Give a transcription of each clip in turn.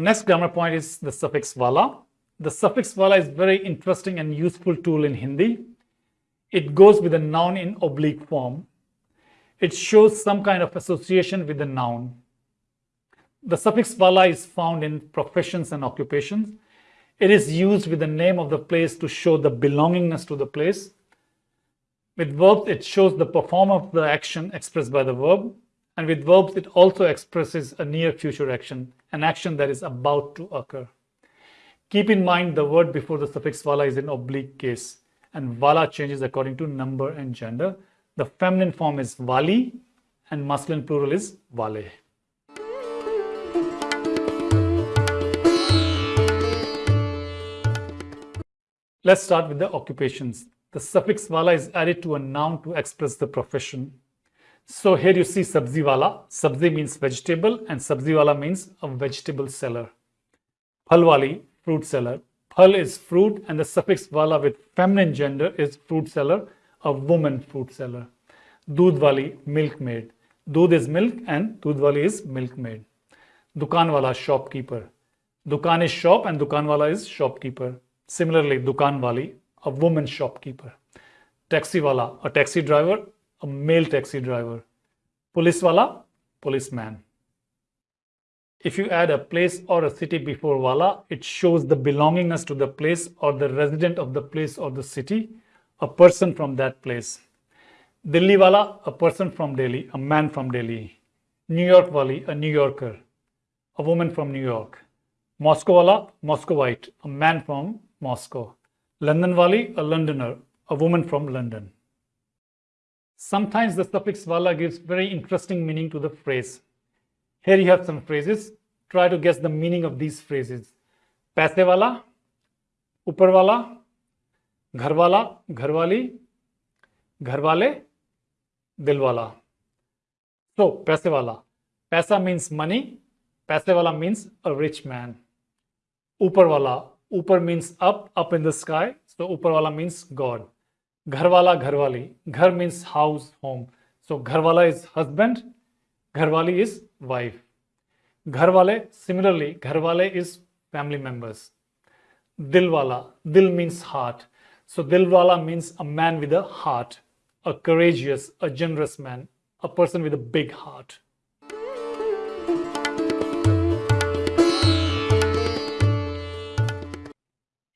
next grammar point is the suffix vala. The suffix vala is very interesting and useful tool in Hindi. It goes with a noun in oblique form. It shows some kind of association with the noun. The suffix vala is found in professions and occupations. It is used with the name of the place to show the belongingness to the place. With verbs, it shows the performer of the action expressed by the verb. And with verbs, it also expresses a near future action, an action that is about to occur. Keep in mind the word before the suffix vala is in oblique case and vala changes according to number and gender. The feminine form is vali and masculine plural is vale. Let's start with the occupations. The suffix vala is added to a noun to express the profession. So here you see sabzi wala. Sabzi means vegetable and sabzi wala means a vegetable seller. Phal wali, fruit seller. Phal is fruit and the suffix wala with feminine gender is fruit seller, a woman fruit seller. Doodh wali, milkmaid. Doodh is milk and doodh wali is milkmaid. Dukan wala, shopkeeper. Dukan is shop and dukan wala is shopkeeper. Similarly, dukan wali, a woman shopkeeper. Taxi wala, a taxi driver, a male taxi driver. Police wala, policeman. If you add a place or a city before wala, it shows the belongingness to the place or the resident of the place or the city, a person from that place. Delhi wala, a person from Delhi, a man from Delhi. New York wali, a New Yorker, a woman from New York. Moscow wala, Moscowite, a man from Moscow. London Wali, a Londoner, a woman from London. Sometimes the suffix wala gives very interesting meaning to the phrase. Here you have some phrases. Try to guess the meaning of these phrases. पैसे वाला ऊपर वाला घर वाला घर वाली घर वाले दिल वाला so पैसे वाला पैसा means money पैसे वाला means a rich man ऊपर वाला Upar means up, up in the sky. So Uparwala means God. Gharwala, Gharwali. Ghar means house, home. So Gharwala is husband. Gharwali is wife. Gharwale, similarly, Gharwale is family members. Dilwala, Dil means heart. So Dilwala means a man with a heart, a courageous, a generous man, a person with a big heart.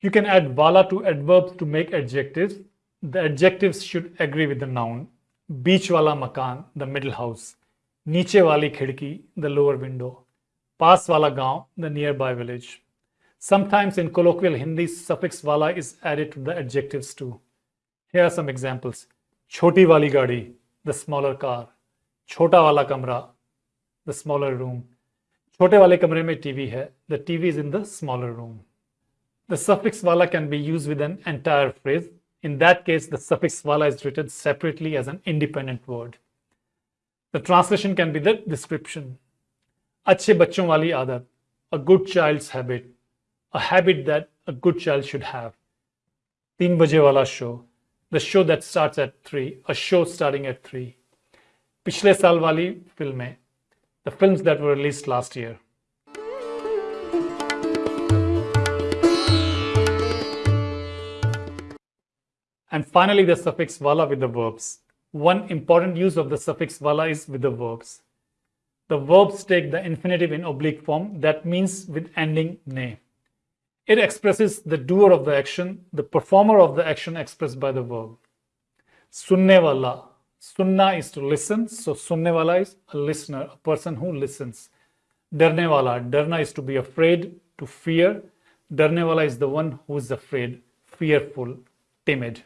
You can add wala to adverbs to make adjectives. The adjectives should agree with the noun. Beach wala makan, the middle house. Niche wali khidki, the lower window. Paas wala gaon, the nearby village. Sometimes in colloquial Hindi, suffix wala is added to the adjectives too. Here are some examples. Choti wali gadi, the smaller car. Chota wala kamra, the smaller room. Chote wale kamre mein TV hai. The TV is in the smaller room. The suffix wala can be used with an entire phrase. In that case, the suffix wala is written separately as an independent word. The translation can be the description. Achhe bachon wali adat, a good child's habit, a habit that a good child should have. Teen baje wala show, the show that starts at 3, a show starting at 3. Pichle saal wali filme, the films that were released last year. And finally, the suffix wala with the verbs. One important use of the suffix wala is with the verbs. The verbs take the infinitive in oblique form, that means with ending ne. It expresses the doer of the action, the performer of the action expressed by the verb. Sunne. Sunna is to listen, so sunne is a listener, a person who listens. Darne wala. Darna is to be afraid, to fear. Darne is the one who is afraid, fearful, timid.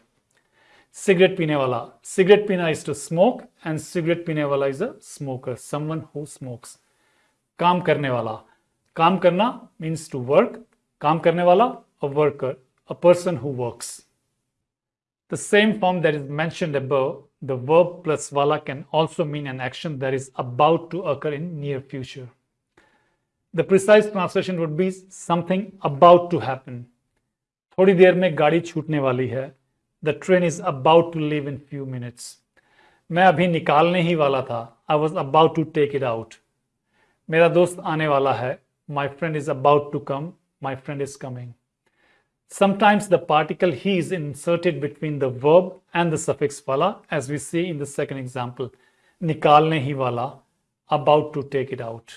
Cigarette पीने वाला। Cigarette पीना is to smoke and cigarette पीने वाला is a smoker someone who smokes काम करने वाला। काम करना मींस टू वर्क काम करने वाला a worker a person who works the same form that is मैं अब द वर्ब प्लस वाला can also mean an action that is about to occur in near future the precise translation would be something about to happen थोड़ी देर में गाड़ी छूटने वाली है। The train is about to leave in few minutes. मैं अभी निकालने ही I was about to take it out. मेरा दोस्त आने वाला है. My friend is about to come. My friend is coming. Sometimes the particle hi is inserted between the verb and the suffix vala, as we see in the second example. nikalne hi vala, About to take it out.